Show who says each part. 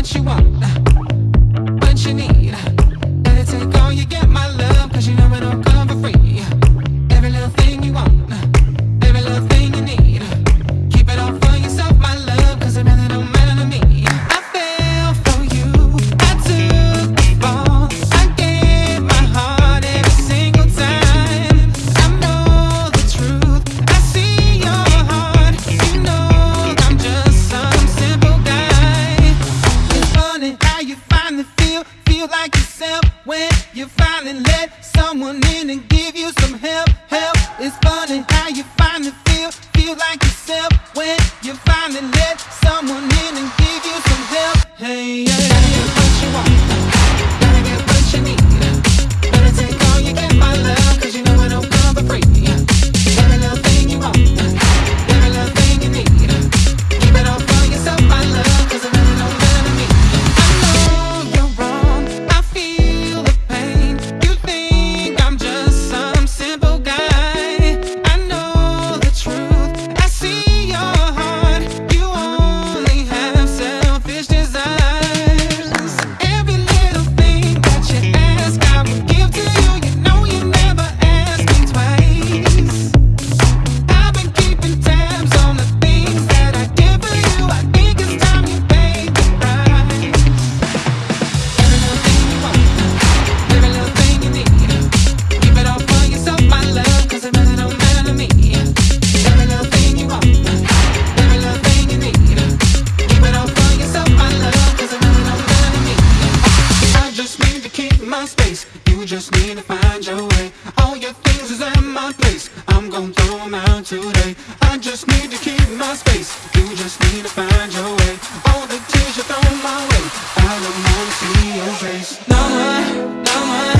Speaker 1: What you want, What you need, Let it take on you get my love. like yourself when you finally let someone in and give you some help. Help, it's funny how you finally feel, feel like yourself when you finally let someone in and give you some help. Hey. You just need to find your way. All your things is in my place. I'm gonna throw them out today. I just need to keep my space. You just need to find your way. All the tears you throw my way. I don't wanna see your face. No more, no. more.